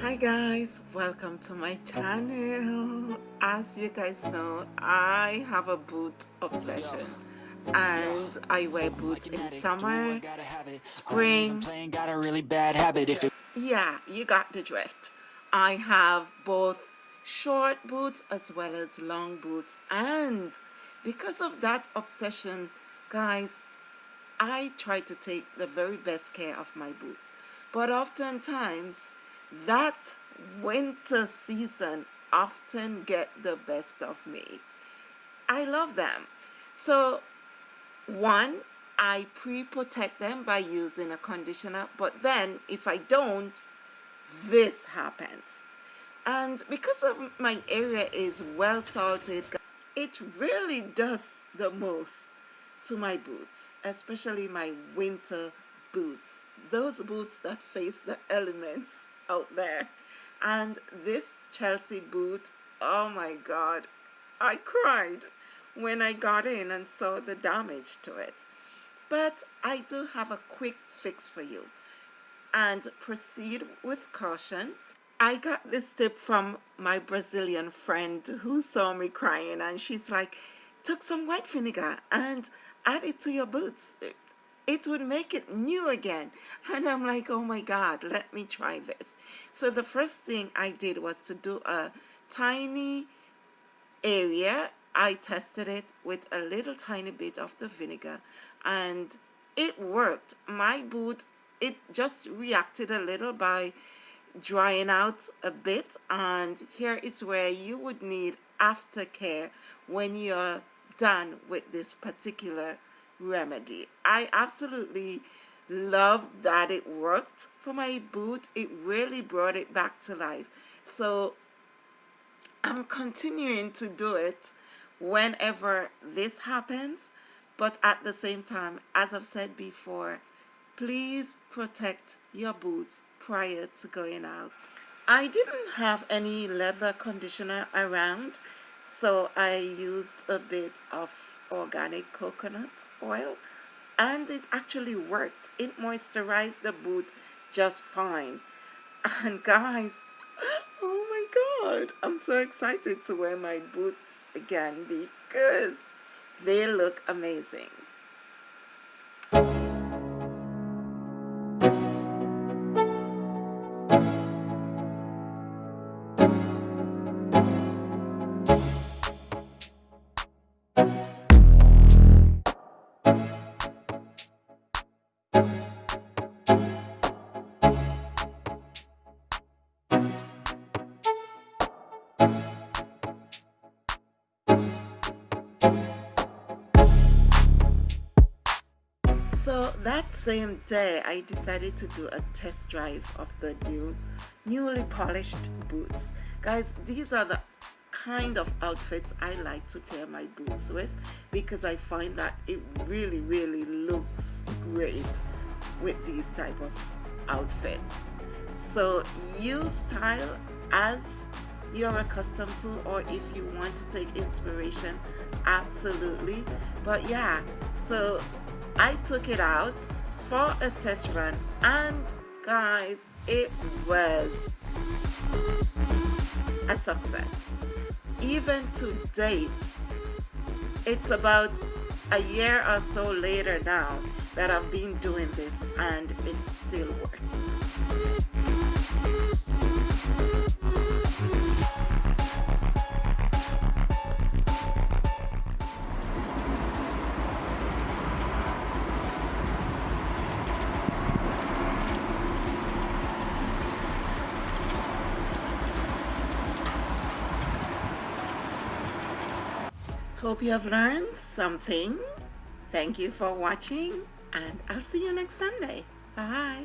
hi guys welcome to my channel. As you guys know i have a boot obsession and i wear boots in summer spring. Yeah you got the drift. I have both short boots as well as long boots. And because of that obsession guys i try to take the very best care of my boots. But oftentimes that winter season often get the best of me. I love them. So one, I pre-protect them by using a conditioner, but then if I don't, this happens. And because of my area is well salted, it really does the most to my boots, especially my winter boots. Those boots that face the elements out there. And this Chelsea boot oh my god I cried when I got in and saw the damage to it. But I do have a quick fix for you and proceed with caution. I got this tip from my Brazilian friend who saw me crying and she's like took some white vinegar and add it to your boots it would make it new again. And I'm like, oh my God, let me try this. So the first thing I did was to do a tiny area. I tested it with a little tiny bit of the vinegar and it worked. My boot, it just reacted a little by drying out a bit and here is where you would need aftercare when you're done with this particular remedy. I absolutely love that it worked for my boot. It really brought it back to life. So I'm continuing to do it whenever this happens. But at the same time, as I've said before, please protect your boots prior to going out. I didn't have any leather conditioner around, so I used a bit of organic coconut oil and it actually worked. It moisturized the boot just fine. And guys oh my god i'm so excited to wear my boots again because they look amazing So that same day, I decided to do a test drive of the new, newly polished boots. Guys, these are the kind of outfits I like to pair my boots with because I find that it really, really looks great with these type of outfits. So you style as you're accustomed to or if you want to take inspiration absolutely but yeah so I took it out for a test run and guys it was a success. Even to date it's about a year or so later now that I've been doing this and it still works Hope you have learned something. Thank you for watching and I'll see you next Sunday. Bye.